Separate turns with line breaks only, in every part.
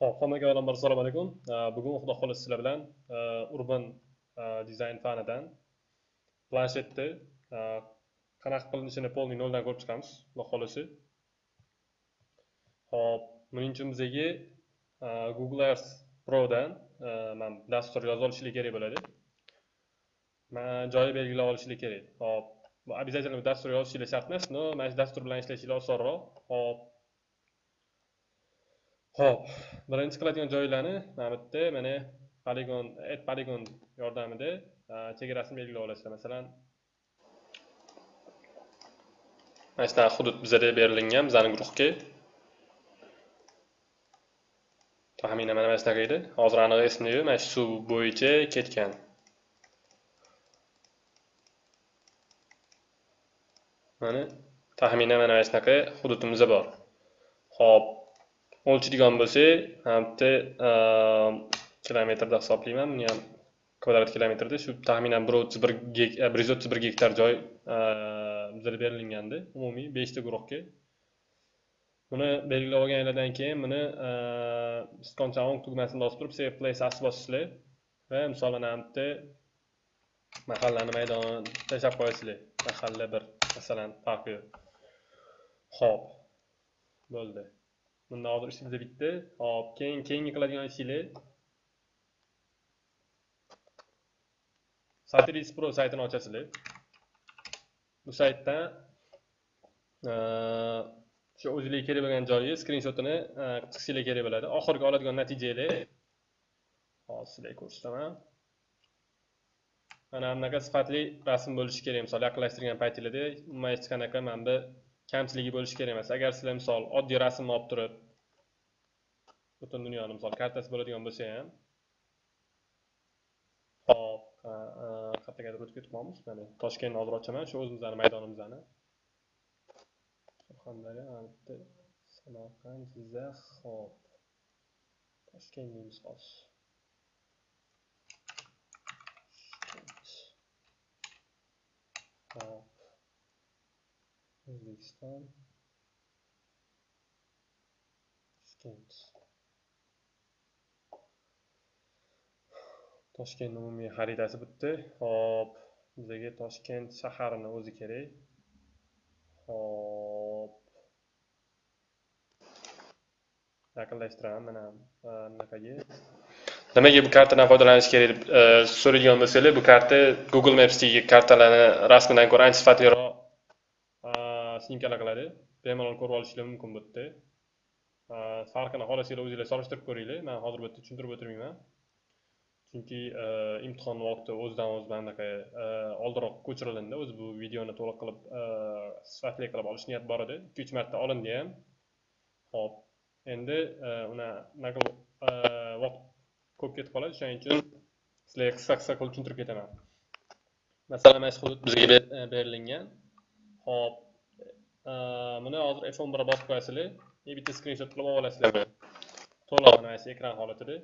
Xo'p, hammaga avvalambor assalomu alaykum. Bugun Xudo xohlasa sizlar bilan e, urban e, dizayn fanidan planshetni e, qanaqa qilinishini polniy noldan ko'rib chiqamiz, Xudo xohlasa. Hop, buning uchun bizga Google Earth Prodan man dastur yozib olishlik kerak bo'ladi. man joyi belgilab olishlik kerak. Hop, bu обязательно dastur yozishlik shart emas, no, mana shu dastur bilan ishlashinglar osonroq. Hop, Xo'p, birinchi qiladigan joylarni mana bu yerda mana poligon, add poligon yordamida chegarasini belgilab olasizlar. Masalan, mana shunaqa hudud bizga berilgan bizning guruhga. Taxminan mana shunaqa edi. Hozir aniq esimda yo'q. Mana shu suv bo'yicha ketgan. Mana taxminan mana shunaqa hududimiz bor. Xo'p, o'lchaydigan bo'lsak bitta kilometrda hisoblayman. Buni ham kvadrat kilometrda shu taxminan bir o'ttiz bir e, bir yuz o'ttiz bir gektar joy ehm, bizga berilgandi umumiy beshta guruhga. Buni belgilab olganinglardan keyin buni ehm, iskoncha o'ng tugmasini bosib turib save place as bosasizlar va misolini mana mahallani maydonini tashlab qo'yasizlar mahalla bir masalan farqi yo'q ho'p bo'ldi. Bunda hozir ishimiz bitdi hop keyin keyingi qiladigan ishinglar. Satiris pro saytini ochasizlar. Bu saytdan o'sha e, o'zingizga kerak bo'lgan joyi skrinshotini chiqishinglar e, kerak bo'ladi. Oxirgi oladigan natijanglar hozir sizlarga ko'rsataman. Mana bunaqa sifatli rasm bo'lishi kerak. Misol yaqinlashtirgan paytinglarda umuman hech qanaqa mana bu kamchiligi bo'lishi kerak emas. Agar sizlar misol oddiy rasmni olib turib butun dunyoni misol kartasi bo'ladigan bo'lsa ham hop qayergadir o'tib ketib mana toshkentni hozir ochaman shu o'zimizni maydonimizni surxondaryo bitta samarqand jizzax hop toshkent deymiz hozir hop O'zbekiston Toshkent Toshkentni umumiy xaritasi bitdi. Hop, bizga Toshkent shaharini o'zi kerak. Hop. Yaqinlashtiraman mana anaqaga. Nimaga bu kartadan foydalanish kerak deb so'raydigan bo'lsanglar, bu karta Google Maps'dagi kartalarni rasmidan ko'ra ancha sifatliroq sninkalar qiladi bemalol ko'rib olishinglar mumkin bu yerda farqini xohlasanglar o'zinglar solishtirib ko'ringlar. Man hozir bu yerda tushuntirib o'tirmayman. Chunki e, imtihon vaqti o'zidan o'zi anaqa e, oldinroq ko'chirilindi. O'zi bu videoni to'liq qilib e, sifatli qilib olish niyat bor edi. Ikki uch marta olindi ham. Ho'p endi unaqa vaqt ko'p ketib qoladi. Shuning uchun sizlarga qisqa qisqa qilib tushuntirib ketaman. Masalan mana shu hudud bizga berilgan. Ho'p buni hozir f11 bosib qo'yasizlar bitta skrinshot qilib olib olasizlar to'liq mana shu ekran holatida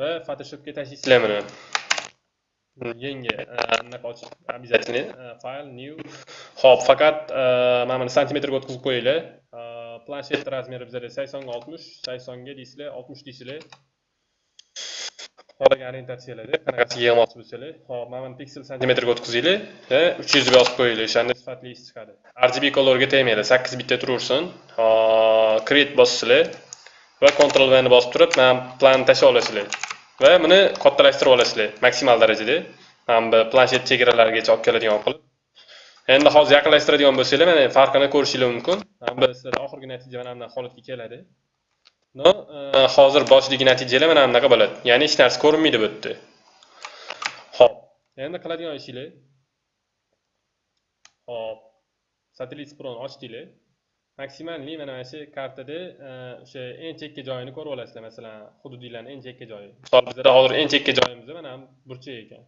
va photoshopga tashlaysizlar buni yangi anaqa ochib обязательно file new ho'p faqat mana buni santimetrga o'tkazib qo'yinglar planshet razmeri bizada saksonga oltmish saksonga deysizlar oltmish deysizlar xohlagan orientatsiyalarda qanaqasiga yig'moqchi bo'lsanglar hop mana buni piksel santimetrga o'tkazinglar va uch yuz yozib qo'yinglar o'shanda sifatli ish chiqadi. Rgb kolorga tegmanglar sakkiz bitta turaversin create bossizlar va control vni bosib turib mana planni tashlab olasizlar va buni kattalashtirib olasizlar maksimal darajada. Mana bu planshet chegaralarigacha olib keladigan qilib endi hozir yaqinlashtiradigan bo'lsanglar mana farqini ko'rishinglar mumkin. Bu sizlar oxirgi natija mana bunday holatga keladi. No э, hozir boshdagi natijalar mana bunaqa bo'ladi. Ya'ni hech narsa ko'rinmaydi bu yerda. Ho'p endi qiladigan ishinglar. Ho'p satellit proni ochdinglar. Maksimalniy mana mana shu kartada e, o'sha eng chekka joyini ko'rib olasizlar masalan hududinglarni eng chekka joyi. Misol bizada hozir eng chekka joyimiz mana burchak ekan.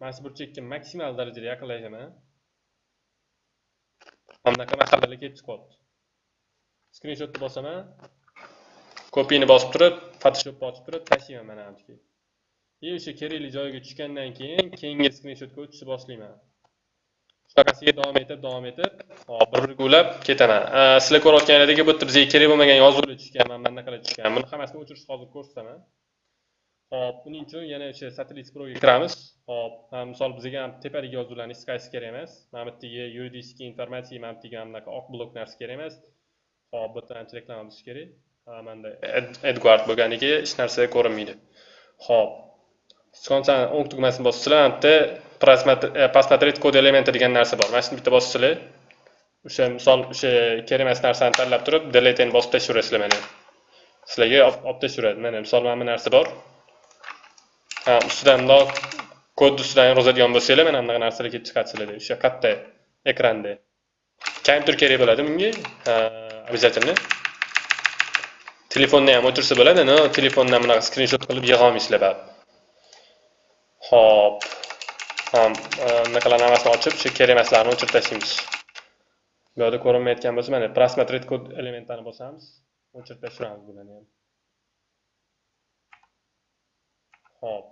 Mana shu burchakka maksimal darajada yaqinlashaman. Mana bunaqa masalalar kelib chiqyapti. Skrinshotni bosaman. Kopiyani bosib turib photoshopni ochib turib tashlayman mana bu и o'sha kerakli joyiga tushgandan keyin keyingi skrinshotga o'tishni boshlayman. Shunaqasiga davom etib davom etib hop bir biriga ulab ketaman sizlar ko'rayotganingizdek bu yerda bizga kerak bo'lmagan yozuvlar tushgan mana bunaqalar tushgan. Buni hammasini o'chirishni hozir ko'rsataman hop buning uchun yana o'sha satellit proga kiramiz. Hop misol bizga tepadagi yozuvlarni hech qaysi kerak emas. Mana bu yerdagi yuridiskiy informatsiya mana bu yerdagi bunaqa oq blok narsa kerak emas. Hop bu yerda ancha reklama bo'lishi kerak. Manda edgard bo'lganiga hech narsa ko'rinmaydi. Hop sichqonchani o'ng tugmasini bosasizlar bu yerda посмотреть kod elementi degan narsa bor. Mana shuni bitta bossizlar o'sha misol o'sha kerak emas narsani tanlab turib deleteni bosib tashlayverasizlar mana sizlarga olib tashlayveradi. Mana misol mana bu narsa bor. Ha ustidan bundoq kodni ustidan yozadigan bo'lsanglar mana bunaqa narsalar kelib chiqadi sizlarda o'sha katta ekranda. Kompyuter kerak bo'ladi bunga. Обязательно telefonni ham o'chirsa bo'ladi no telefondan bunaqa skrinshot qilib yig'olmaysizlar baribir Hop. Ham e, hammasini ochib, shu kerak emaslarni o'chirib tashlaymiz. Bu yerda ko'rinmayotgan bo'lsa, mana просмотреть kod elementlarini bosamiz, o'chirib tashlaymiz bularni ham. Hop.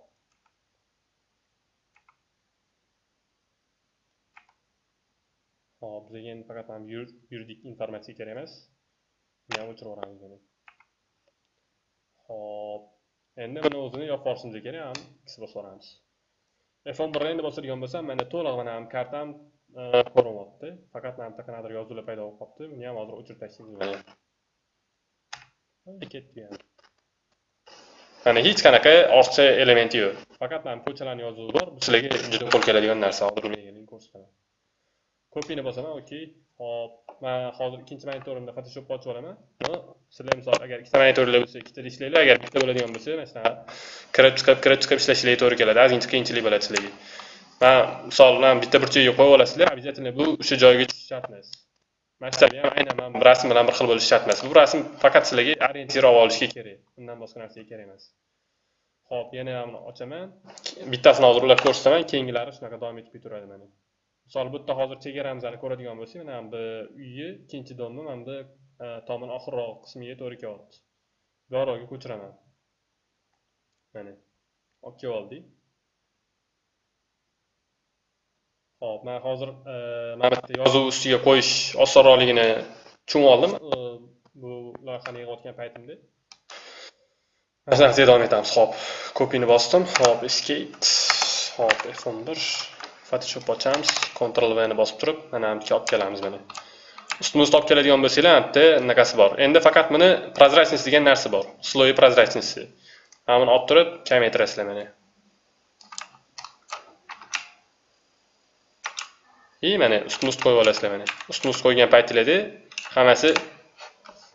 Hop, bizga endi faqat ham yuridik informatsiya kerak emas. Buni ham o'chirib yuboramiz Xo'p. Endi buni o'zini yopib yuborishimiz kerak ham x bosib yuboramiz f11 ni endi bosadigan bo'lsam mana to'liq mana ham kartam e, ko'rinmoqda. ko'rinyapti faqat mana bitta qanaqadir yozuvlar paydo bo'lib qolibdi buni ham hozir o'chirib tashlaymiz mana ketdi ham mana hech qanaqa ortiqcha elementi yo'q. Faqat mana ko'chalarni yozuvi bor bu sizlarga juda qo'l keladigan narsa hozir buni ko'rsataman. Kopiyani bosaman okey. Hop men hozir ikkinchi monitorimda photoshopni ochib olaman. Sizlar misol agar ikkita monitorlar bo'lsa ikkita ishlanglar agar bitta bo'ladigan bo'lsa mana shunaqa kirib chiqib kirib chiqib ishlashlariga to'g'ri keladi. Ozgincha qiyinchilik bo'ladi sizlarga. Men misol bilan bitta burchagiga qo'yib olasizlar обязательно bu o'sha joyga tushishi shart emas. Maktabi ham aynan man rasm bilan bir xil bo'lishi shart emas. Bu rasm faqat sizlarga orientir olib olishga kerak. Undan boshqa narsaga kerak emas. Xo'p, yana buni ochaman. Bittasini hozir ulab ko'rsataman keyingilari shunaqa davom etib ketaveradi mana misol bu yerda hozir chegaramizni ko'radigan bo'lsak mana bu uyni ikkinchi domni mana bu e, tomon oxirroq qismiga to'g'ri kelyapti. Bu yoqroqga ko'chiraman. Mana olib kelib oldik. Ho'p man hozir mana bu yozuv ustiga qo'yish osonroqligini tushunib oldim. E, bu loyihani yig'ayotgan paytimda. Shunaqa davom etamiz. Ho'p kopiyani bosdim. Ho'p escape ho'p f11 photoshop ochamiz ctrl v ni bosib turib mana bu olib kelamiz mana. Ustimizda olib keladigan bo'lsanglar bitta yerda bunaqasi bor. Endi faqat buni прозрачность degan narsa bor. Sloyi прозрачности mana buni olib turib kamaytirasizlar mana. И mana ustma ust qo'yib olasizlar mana. Ustma ust qo'ygan paytinglarda hammasi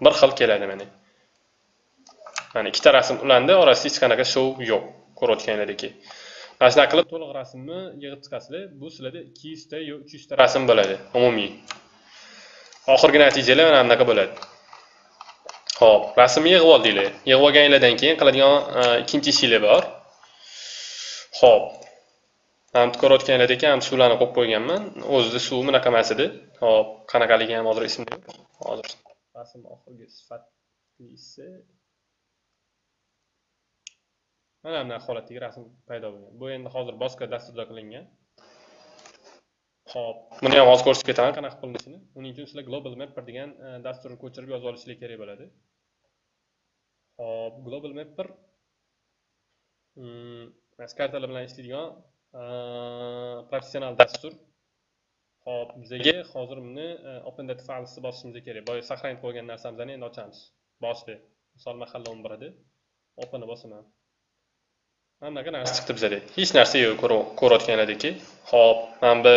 bir xil keladi mana. Mana ikkita rasm ulandi orasida hech qanaqa shov yo'q ko'rayotganlaringdek mana shunaqa qilib to'liq rasmni yig'ib chiqasizlar. Bu sizlarda ikki yuzta yo uch yuzta rasm bo'ladi umumiy. Oxirgi natijalar mana bunaqa bo'ladi. Ho'p rasmni yig'ib oldinglar. Yig'ib olganinglardan keyin qiladigan e, ikkinchi ishinglar bor. Ho'p mana bu ko'rayotganinglardek ham suvlarni qo'yib qo'yganman. O'zida suv bunaqa emas edi hop qanaqaligi ham hozir esimda yo'q. Hozir rasm oxirgi sifatlisi mana bunday holatdagi rasm paydo bo'lgan. Bu endi hozir boshqa dasturda qilingan. Ho'p buni ham hozir ko'rsatib ketaman qanaqa qilinishini uning uchun sizlar global mapper degan e, dasturni ko'chirib yozib olishlar kerak bo'ladi. Ho'p global mapper mm, kartalar bilan ishlaydigan e, professional dastur. Ho'p bizaga hozir buni e, open data filesni bosishimiz kerak. Boya сохранить qo'ygan narsamizni endi ochamiz. Boshda misol mahalla o'n bir edi openni bosaman. Mana narsa chiqdi bizada hech narsa yo'q ko'rayotganlaringki ho'p mana bu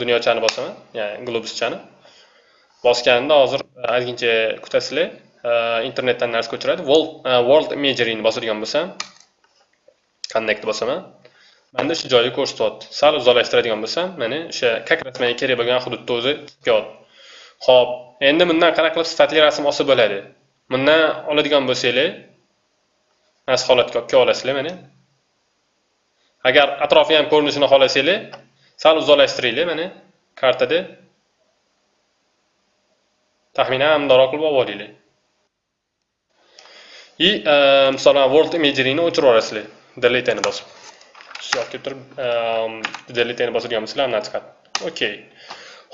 dunyochani bosaman ya'ni globuschani bosganimda hozir e, ozgincha kutasizlar e, internetdan narsa ko'chiradi. E, world world imageryni bosadigan bo'lsam connect bosaman. Manda o'sha joyni ko'rsatyapti. Sal uzoqlashtiradigan bo'lsam mana o'sha как раз menga kerak bo'lgan hududni o'zi kelyapti ho'p endi bundan qanaqa qilib sifatli rasm olsa bo'ladi? Bundan oladigan bo'lsanglar mana shu holatga olib kelib olasizlar mana agar atrofi ham ko'rinishini xohlasanglar sal uzoqlashtiringlar mana kartada. Taxminan mundoqroq qilib olib olinglar. И e, masalan world imageringni o'chirib yuborasizlar. Deleteni bosib. Shu turib e, deleteni bosadigan bo'lsanglar chiqadi. Okey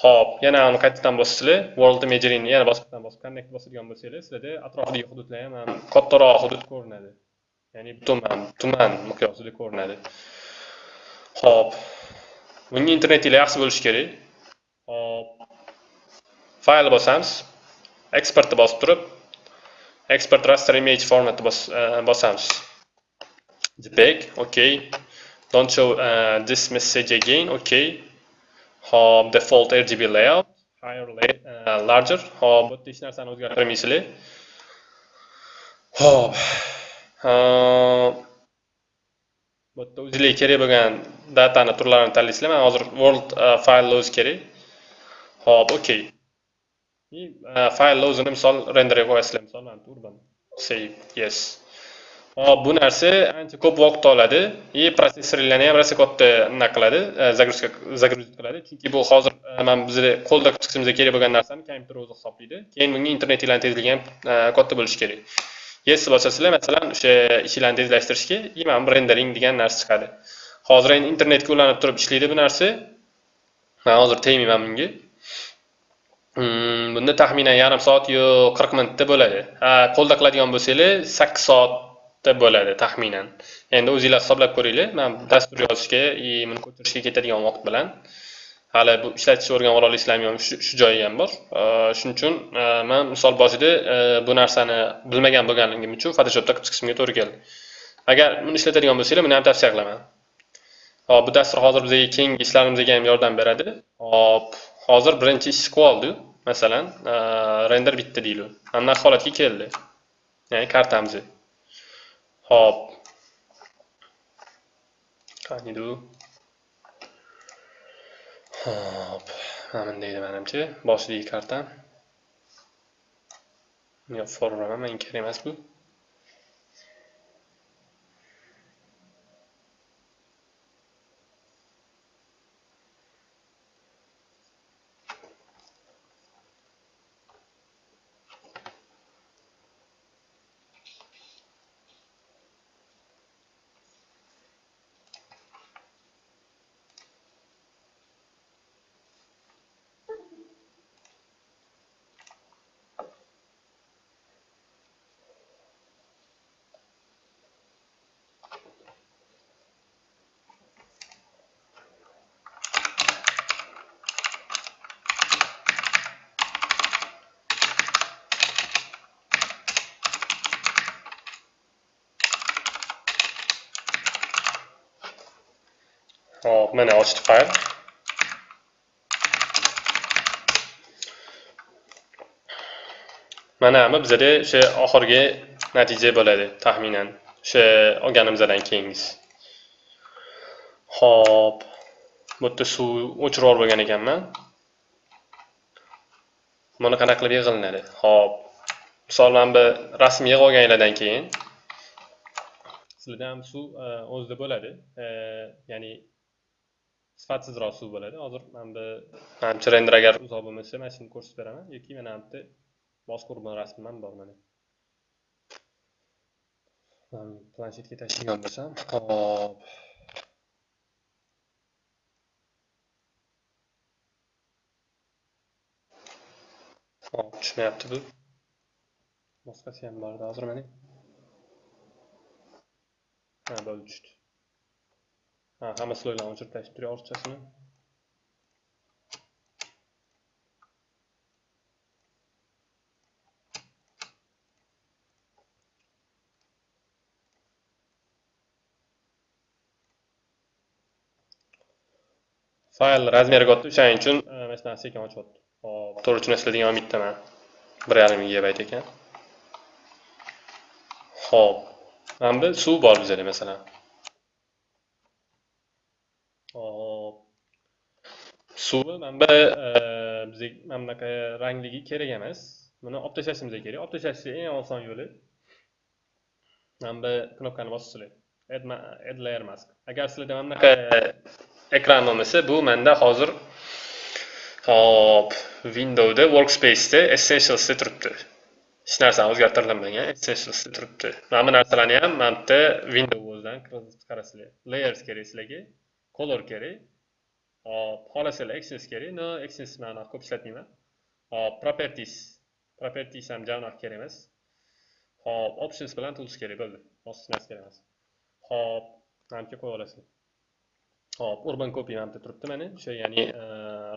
ho'p yana uni qaytadan bosasizlar world imageringni yana boshqadan bosib connect bosadigan bo'lsanglar sizlarda atrofidagi hududlar ham kattaroq hudud ko'rinadi. Ya'ni tuman tuman miqyosida ko'rinadi. Xo'p. bunga internetinglar yaxshi bo'lishi kerak. Xo'p. fayl bosamiz. Exportni bosib turib export raster image formatni e, bosamiz. Jpeg okay don't show uh, this message again okay Xo'p, default rgb layout. Higher uh, larger. Xo'p, bu hech narsani o'zgartirmaysizlar hop bu yerda o'zinglarga kerak bo'lgan datani turlarini tanlaysizlar. Man hozir world uh, file loads kerak. Hop okey uh, file misol renderga qo'yasizlar. Misol mana urban save yes. Hop bu narsa ancha ko'p vaqt oladi и protsessorlarni ham rosa katta nima qiladi? Uh, Загрузка загрузить qiladi. Chunki bu hozir uh, mana bizni qo'lda chiqishimizga kerak bo'lgan narsani kompyuter o'zi hisoblaydi. Keyin bunga internetinglarni tezligi ham uh, katta bo'lishi kerak. Yes bosasizlar masalan o'sha ichilarni tezlashtirishga и mana bu rendering degan narsa chiqadi. Hozir endi internetga ulanib turib ishlaydi bu narsa. Man hozir tegmayman bunga. Hmm, bunda taxminan yarim soat yo qirq minutda bo'ladi. Ha qo'lda qiladigan bo'lsanglar sakkiz soatda bo'ladi taxminan. Endi o'zinglar hisoblab ko'ringlar. Man dastur yozishga и buni ko'chirishga ketadigan vaqt bilan. Hali bu ishlatishni o'rganib ola olaysizlarmi yo'qmi shu joyi ham bor. Shuning uchun e, man misol boshida e, bu narsani bilmagan bo'lganligim uchun photoshopda qilib chiqishimga to'g'ri keldi. Agar buni ishlatadigan bo'lsanglar buni ham tavsiya qilaman. Hop bu dastur hozir bizga keyingi ishlarimizga ham yordam beradi. Hop hozir birinchi ish qilib masalan. Render bitdi deylik anaqa holatga keldi. Ya'ni kartamiz hop. Qaniydi u hop mana bundaydi menimcha. Manimcha boshidagi kartam yo'q forma menga kerak emas bu hop mana ochdi fayl mana bu bizada o'sha oxirgi natija bo'ladi taxminan. O'sha olganimizdan keyingisi hop bu yerda suv o'chirib bo'lgan ekanman. Buni qanaqa qilib yig'ilinadi? Hop misol mana bu rasm yig'ib olganinglardan keyin sizlarda ham suv e, o'zida bo'ladi. E, ya'ni sifatsizroq suv bo'ladi. Hozir mana bu manimcha render agar uzoq bo'lmasa mana shuni ko'rsatib beraman. Yoki mana bu yerda mazkur rasmim ham bor mana. Planshetga tashlagan bo'lsam hop hop tushmayapti bu. Boshqasi ham bor edi hozir mana ha bo'ldi tushdi ha hamma slojlarni o'chirib tashlab turing ortiqchasini fayl razmeri katta o'shaning uchun mana shunaqa sekin ochyapti hop to'g'ri tushunasizlar bittaman bir yarim gigabayt ekan ho'p mana bu suv bor bizada masalan hop suvi mana bu bizga mana bunaqa rangligi kerak emas. Buni olib tashlashimiz kerak. Olib tashlashni eng oson yo'li mana bu knopkani bosasizlar add layer mask. Agar sizlarda mana bunaqa ekran bo'lmasa bu menda hozir hop windowda workspaceda essentialsda turibdi. Hech narsani o'zgartirilmagan essentialsda turibdi. Mana bu narsalarni ham mana yerda window o'zidan qarasizlar layers kerak sizlarga color kerak hop xohlasalar access kerak no access man ko'p ishlatmayman hop properties properties ham javnoq kerak emas hop options bilan tools kerak bo'ldi boshqa narsa kerak emas hop manimcha qo'yib olasizlar hop urban copy mana yerda turibdi mana o'sha ya'ni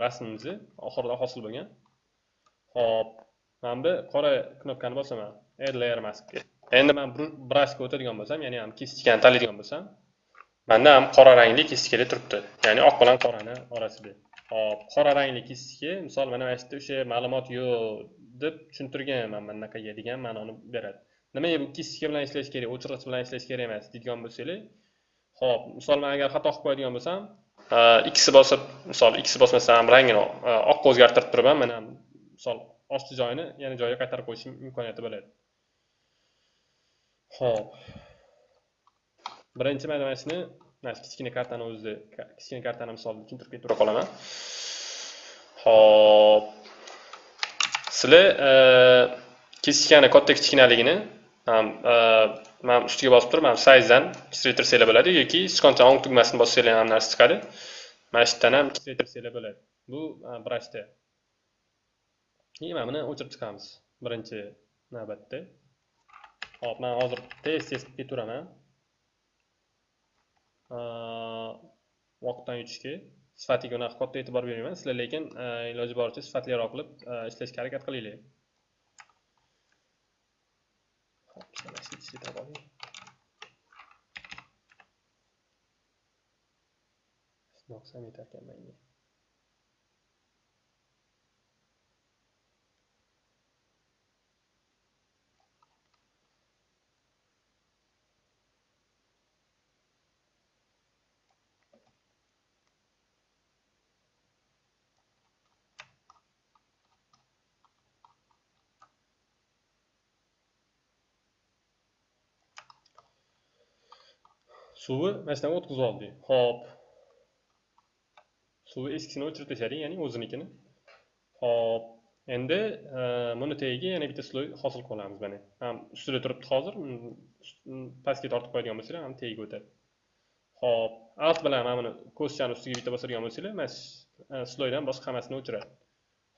rasmimizni oxirida hosil bo'lgan hop mana bu qora knopkani bosaman add layer maskga endi man brushga o'tadigan bo'lsam ya'ni ham kistikani tanlaydigan bo'lsam manda ham qora rangli kistikada turibdi. Ya'ni oq bilan qorani orasida hop qora rangli kistika misol mana mana shu yerda o'sha ma'lumot yo'q deb tushuntirganman mana bunaqaga degan ma'noni beradi. Nimaga bu kistika bilan ishlash kerak o'chirg'ich bilan ishlash kerak emas deydigan bo'lsanglar ho'p misol man agar xato qilib qo'yadigan bo'lsam e, ikkisi bosib misol ikkisi bosmasam rangini e, oqqa o'zgartirib turib ham mana misol osti joyini yana joyiga qaytarib qo'yish imkoniyati bo'ladi. Ho'p birinchi mana mana shuni mana shu kichkina kartani o'zida kichkina kartani misolida tushuntirib ketib qolaman. Ho'p. Sizlar e, kichkina katta kichkinaligini e, man ustiga bosib turib mana sayzdan kichraytirsanglar bo'ladi yoki sichqoncha o'ng tugmasini bossanglar ham narsa chiqadi. Mana shu yerdan ham kichraytirsanglar bo'ladi. Bu e, brashda keyin mana buni o'chirib chiqamiz birinchi navbatda. Hop man hozir tez tez qilib ketaveraman Э, vaqtdan yutishga sifatiga unaqa katta e'tibor bermayman. Sizlar lekin e, iloji boricha sifatliroq qilib e, ishlashga harakat qilinglar. Noqsam yetarkan manga suvi mana o'tkazib oldik ho'p. Suvi eskisini o'chirib tashladik ya'ni o'zinikini ho'p. Endi buni tagiga yana bitta sloy hosil qilib olamiz mana ham ustida turibdi hozir pastga tortib qo'yadigan bo'lsanglar ham tagiga o'tadi ho'p. Alt bilan mana buni ko'zchani ustiga bitta bosadigan bo'lsanglar mana shu sloydan boshqa hammasini o'chiradi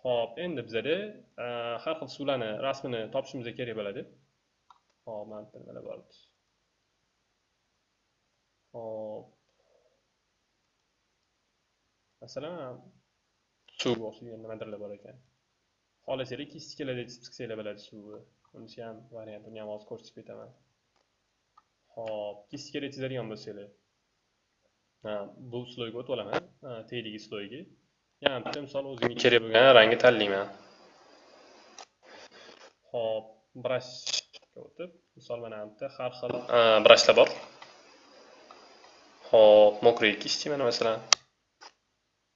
ho'p. Endi bizada e, har xil suvlarni rasmini topishimiz kerak bo'ladi hop mana nimalar bor hop masalan suv o'xshagan nimadirlar bor ekan xohlasanglar kistikalarda chizib chiqsanglar bo'ladi suvni unisi ham variant uni ham hozir ko'rsatib ketaman hop kistikada chizadigan bo'lsanglar bu sloyga o'tib olaman tagidagi sloyga yana bitta misol o'zimga kerak bo'lgan rangni tanlayman hop brashga o'tib misol mana yerda har xil brashlar bor Hop, mokriy kist mana masalan.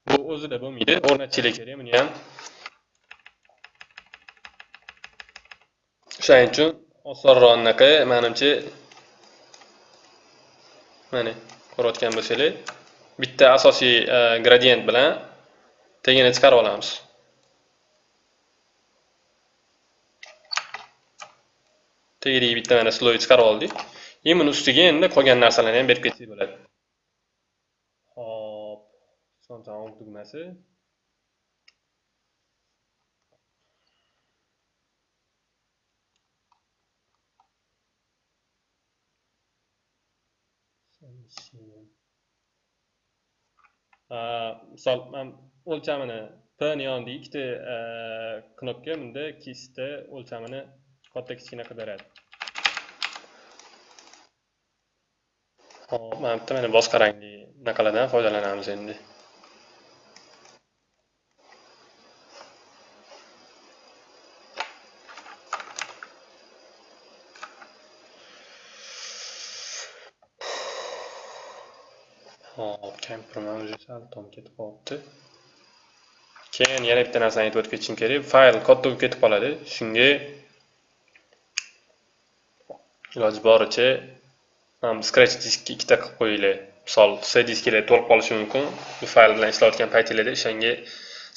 Bu o'zida bo'lmaydi, o'rnatishlar kerak buni ham. O'shaning uchun osonroq anaqa menimcha mana ko'rayotgan bo'lsanglar, bitta asosiy e, gradient bilan tagini chiqarib olamiz. Tagidagi bitta mana sloy chiqarib oldik. Endi buni ustiga endi qolgan narsalarni ham berib ketsak bo'ladi. Son so'ng tugmasi misol man o'lchamini p ni yonida ikkita e, knopka bunda ikkisida o'lchamini katta kichkina qilib beradi hop mana bitta mana boshqa rangli anaqalardan foydalanamiz endi. Hop kampirman уже sal tom ketib qolibdi keyin yana bitta narsani aytib o'tib ketishim kerak. Fayl katta bo'lib ketib qoladi. Shunga iloji boricha scratch diskka ikkita qilib qo'yinglar. Misol c disklar to'lib qolishi mumkin. Bu fayl bilan ishlayotgan paytinglarda o'shanga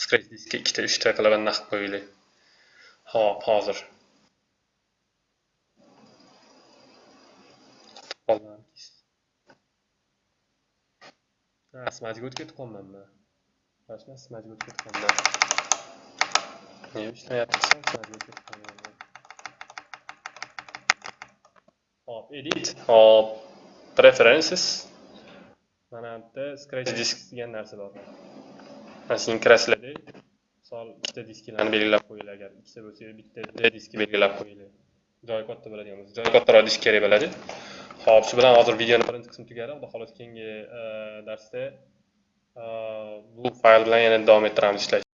scratch diskka ikkita uchta qilib anaqa qilib qo'yinglar. Hop hozir. Asmajiga o'tib ketib qolganman Mana shuni smajga o'tib ketganda. Nega ishlamayapti. Hop, edit, hop, preferences. Mana yerda scratch disk degan narsa bor. Mana shuni kirasizlarda, misol ikkita disklarni belgilab qo'yinglar agar ikkita bo'lsa, bitta diski belgilab qo'yinglar. Joyi katta bo'ladigan bo'lsa, joyi kattaroq disk kerak bo'ladi. Hop, shu bilan hozir videoni birinchi qismi tugadi. Xudo xohlasa keyingi e, darsda e, bu fayl bilan yana davom ettiramiz ishlashni.